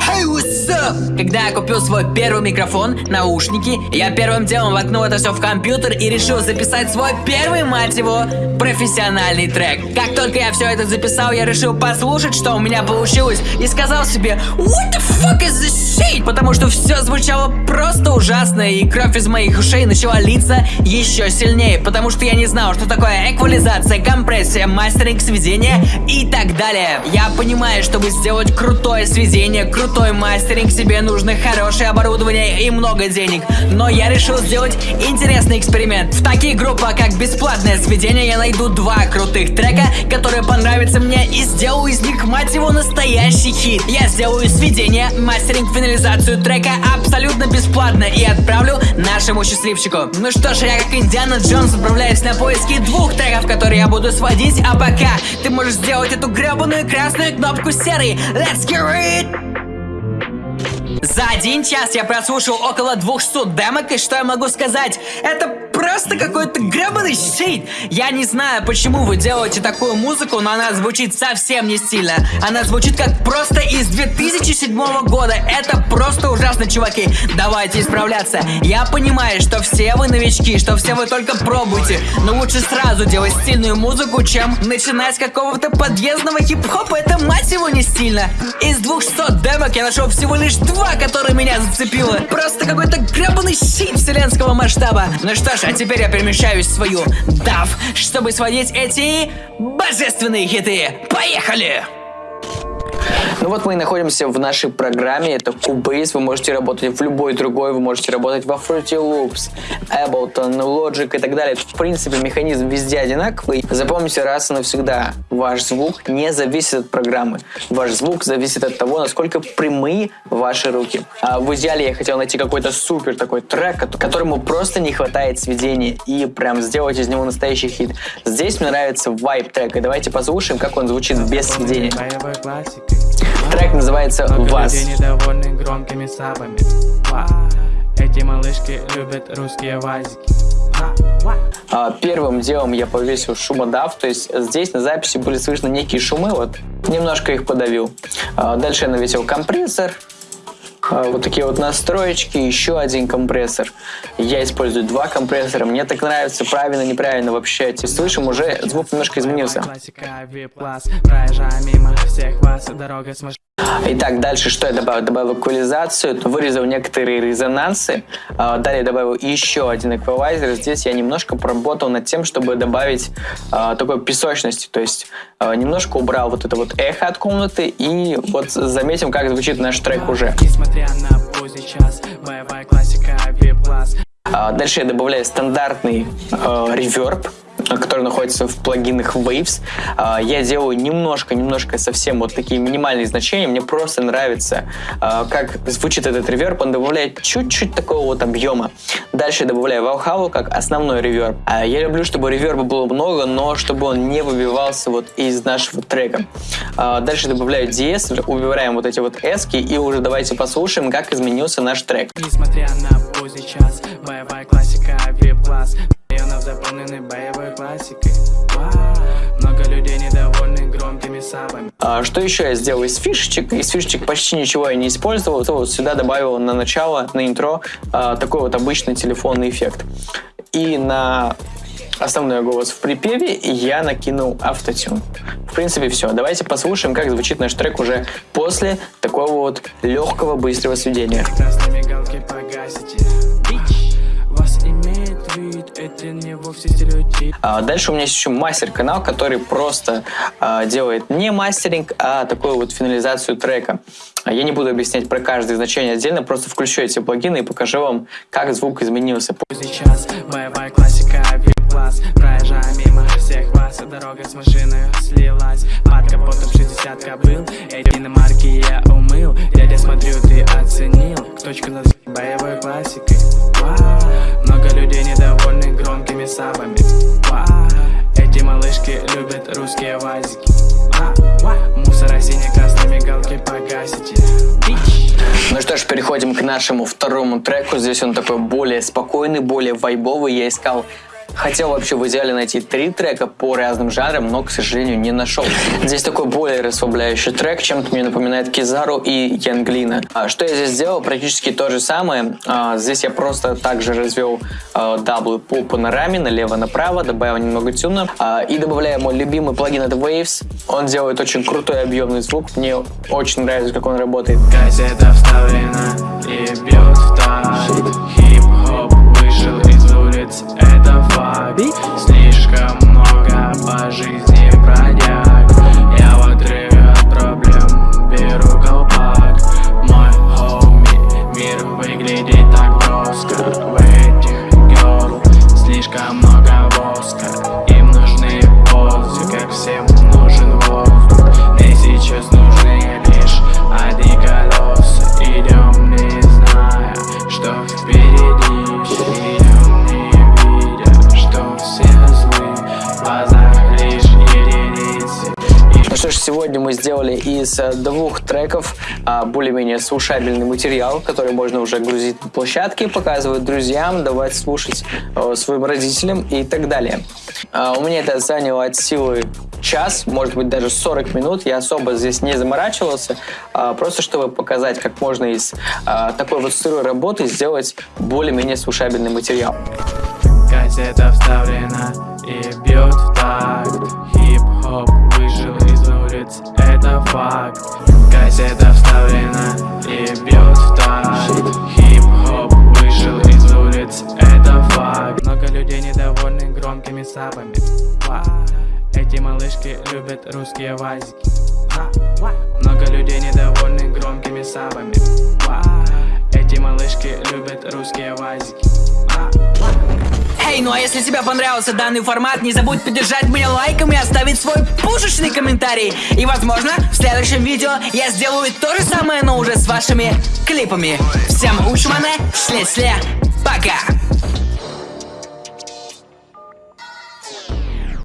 Hey, what's up? Когда я купил свой первый микрофон, наушники, я первым делом воткнул это все в компьютер и решил записать свой первый, мать его, профессиональный трек. Как только я все это записал, я решил послушать, что у меня получилось, и сказал себе, what the fuck is this shit? Потому что все звучало просто ужасно, и кровь из моих ушей начала литься еще сильнее, потому что я не знал, что такое эквализация, компрессия, мастеринг, сведение и так далее. Я понимаю, чтобы сделать крутое сведение, крутой мастеринг, себе нужно хорошее оборудование и много денег. Но я решил сделать интересный эксперимент. В такие группы, как бесплатное сведение, я найду два крутых трека, которые понравятся мне и сделаю из них, мать его, настоящий хит. Я сделаю сведение, мастеринг, финализацию трека абсолютно бесплатно и отправлю нашему счастливчику. Ну что ж, я как Индиана Джонс отправляюсь на поиски двух треков, которые я буду сводить, а пока ты можешь сделать эту гребаную красную кнопку серой. Let's get it! За один час я прослушал около 200 демок, и что я могу сказать? Это просто какой-то гребаный щит. Я не знаю, почему вы делаете такую музыку, но она звучит совсем не стильно. Она звучит как просто из 2007 года. Это просто ужасно, чуваки. Давайте исправляться. Я понимаю, что все вы новички, что все вы только пробуете, но лучше сразу делать стильную музыку, чем начинать с какого-то подъездного хип-хопа. Это мать его не стильно. Из 200 демок я нашел всего лишь два, которые меня зацепило. Просто какой-то гребаный щит вселенского масштаба. Ну что ж, теперь я перемещаюсь в свою DAF, чтобы сводить эти божественные хиты. Поехали! Ну вот мы и находимся в нашей программе, это Cubase, вы можете работать в любой другой, вы можете работать во Fruity Loops, Ableton, Logic и так далее. В принципе, механизм везде одинаковый. Запомните раз и навсегда, ваш звук не зависит от программы. Ваш звук зависит от того, насколько прямые ваши руки. А в идеале я хотел найти какой-то супер такой трек, которому просто не хватает сведения и прям сделать из него настоящий хит. Здесь мне нравится вайп трек, и давайте послушаем, как он звучит без сведения. Трек называется «Вас». громкими сабами. Эти малышки любят русские вазики. А, первым делом я повесил шумодав, то есть здесь на записи были слышны некие шумы, вот немножко их подавил. А, дальше я навесил компрессор, а, вот такие вот настроечки, еще один компрессор. Я использую два компрессора, мне так нравится, правильно, неправильно вообще. Ты слышим, уже звук немножко изменился. Итак, дальше что я добавил? Добавил эквализацию, вырезал некоторые резонансы, а, далее добавил еще один эквалайзер. Здесь я немножко поработал над тем, чтобы добавить а, такой песочности, то есть а, немножко убрал вот это вот эхо от комнаты и вот заметим, как звучит наш трек уже. Дальше я добавляю стандартный э, реверб, который находится в плагинах Waves. А, я делаю немножко-немножко совсем вот такие минимальные значения. Мне просто нравится, а, как звучит этот реверб. Он добавляет чуть-чуть такого вот объема. Дальше добавляю Valhalla как основной реверб. А, я люблю, чтобы реверба было много, но чтобы он не выбивался вот из нашего трека. Дальше добавляю DS, убираем вот эти вот эски и уже давайте послушаем, как изменился наш трек. Несмотря на поздний час, боевая классика, Районов заполнены боевой классикой Много людей недовольны громкими сабами а, Что еще я сделал из фишечек? Из фишечек почти ничего я не использовал вот сюда добавил на начало, на интро а, такой вот обычный телефонный эффект И на основной голос в припеве я накинул автотюн. В принципе, все. Давайте послушаем, как звучит наш трек уже после такого вот легкого, быстрого сведения. Красные мигалки погасите. Это не вовсе стереотип. А дальше у меня есть еще мастер-канал, который просто а, делает не мастеринг, а такую вот финализацию трека. Я не буду объяснять про каждое значение отдельно, просто включу эти плагины и покажу вам, как звук изменился. Сейчас боевая классика, класс Проезжая мимо всех вас, дорога с машиной слилась. Под капотом 60 кобыл, эти иномарки я умыл. Дядя, смотрю, ты оценил, точку над боевой классикой. Много людей недовольны громкими сабами. Эти малышки любят русские вазики. Мусора сине-красной мигалки погасите ну что ж, переходим к нашему второму треку. Здесь он такой более спокойный, более вайбовый. Я искал Хотел вообще в идеале найти три трека по разным жанрам, но, к сожалению, не нашел. Здесь такой более расслабляющий трек, чем-то мне напоминает Кизару и Янглина. А что я здесь сделал? Практически то же самое. А, здесь я просто также развел даблы по панораме налево-направо, добавил немного тюна а, и добавляю мой любимый плагин это Waves. Он делает очень крутой объемный звук. Мне очень нравится, как он работает. Газета вставлена и бьет из э, двух треков а, более-менее слушабельный материал, который можно уже грузить на площадке, показывать друзьям, давать слушать э, своим родителям и так далее. А, у меня это заняло от силы час, может быть даже 40 минут. Я особо здесь не заморачивался, а, просто чтобы показать, как можно из такой вот сырой работы сделать более-менее слушабельный материал. Газета вставлена и бьет в такт факт. Газета вставлена и бьет в такт. Хип-хоп выжил из улиц, это факт. Много людей недовольны громкими сапами Ва. Эти малышки любят русские вазики. Много людей недовольны громкими сапами Ва. Эти малышки любят русские вазики. Эй, ну а если тебе понравился данный формат, не забудь поддержать меня лайком и оставить свой пушечный комментарий. И возможно, в следующем видео я сделаю то же самое, но уже с вашими клипами. Всем учманы, шле-сле, пока!